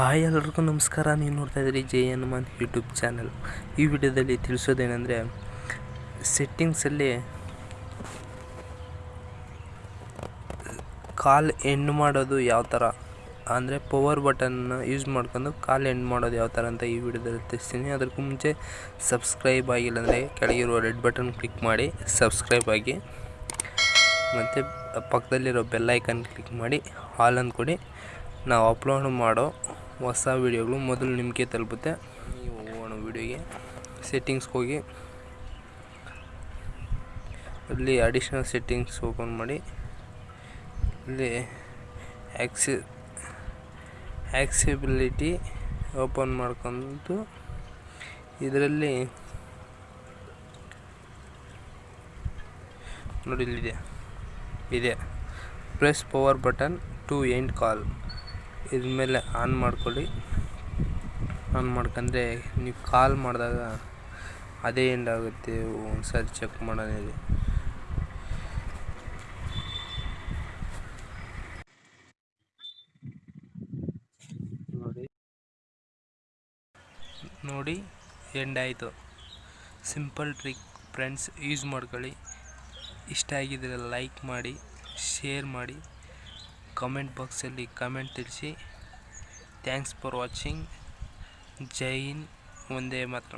Hi ಎಲ್ಲರಿಗೂ ನಮಸ್ಕಾರ, ನೀವು ನೋಡ್ತಾ ಇದ್ದೀರಿ ಜೆ ಹನುಮಾನ್ ಯೂಟ್ಯೂಬ್ ಚಾನಲ್. ಈ ವಿಡಿಯೋದಲ್ಲಿ ತಿಳಿಸೋದೇನೆಂದರೆ ಸೆಟ್ಟಿಂಗ್ಸಲ್ಲಿ ಕಾಲ್ ಎಂಡ್ ಮಾಡೋದು ಯಾವ ಥರ ಅಂದರೆ ಪವರ್ ಬಟನ್ನ ಯೂಸ್ ಮಾಡ್ಕೊಂಡು ಕಾಲ್ ಎಂಡ್ ಮಾಡೋದು ಯಾವ ಥರ ಅಂತ ಈ ವಿಡಿಯೋದಲ್ಲಿ ತಿಳಿಸ್ತೀನಿ. ಅದಕ್ಕೂ ಮುಂಚೆ ಸಬ್ಸ್ಕ್ರೈಬ್ ಆಗಿಲ್ಲ ಅಂದರೆ ಕೆಳಗಿರುವ ರೆಡ್ ಬಟನ್ ಕ್ಲಿಕ್ ಮಾಡಿ ಸಬ್ಸ್ಕ್ರೈಬ್ ಆಗಿ, ಮತ್ತು ಪಕ್ಕದಲ್ಲಿರೋ ಬೆಲ್ಲೈಕನ್ ಕ್ಲಿಕ್ ಮಾಡಿ, ಹಾಲನ್ನು ಕೊಡಿ. ನಾವು ಅಪ್ಲೋಡ್ ಮಾಡೋ ಹೊಸ ವೀಡಿಯೋಗಳು ಮೊದಲು ನಿಮಗೆ ತಲುಪುತ್ತೆ. ನೀವು ಹೋಗೋಣ ವೀಡಿಯೋಗೆ. ಸೆಟ್ಟಿಂಗ್ಸ್ಗೆ ಹೋಗಿ. ಅಲ್ಲಿ ಅಡಿಷ್ನಲ್ ಸೆಟ್ಟಿಂಗ್ಸ್ ಓಪನ್ ಮಾಡಿ. ಇಲ್ಲಿ ಆ್ಯಕ್ಸಿ ಆ್ಯಕ್ಸಿಬಿಲಿಟಿ ಓಪನ್ ಮಾಡ್ಕೊಂಡು ಇದರಲ್ಲಿ ನೋಡಿ ಇಲ್ಲಿದೆ. ಇದೆ. Press power button to end call ಇದ್ರ ಮೇಲೆ ಆನ್ ಮಾಡ್ಕೊಳ್ಳಿ. ಆನ್ ಮಾಡ್ಕೊಂಡ್ರೆ ನೀವು ಕಾಲ್ ಮಾಡಿದಾಗ ಅದೇ ಎಂಡ್ ಆಗುತ್ತೆ. ಒಂದ್ಸರಿ ಚೆಕ್ ಮಾಡೋಣ ನೋಡಿ. ನೋಡಿ ಎಂಡ್ ಆಯಿತು. ಸಿಂಪಲ್ ಟ್ರಿಕ್ ಫ್ರೆಂಡ್ಸ್ ಯೂಸ್ ಮಾಡ್ಕೊಳ್ಳಿ. ಇಷ್ಟ ಆಗಿದ್ರೆ ಲೈಕ್ ಮಾಡಿ ಶೇರ್ ಮಾಡಿ. ಕಮೆಂಟ್ ಬಾಕ್ಸಲ್ಲಿ ಕಮೆಂಟ್ ತಿಳಿಸಿ thanks for watching Jai Hind ಒಂದೇ ಮಾತ್ರ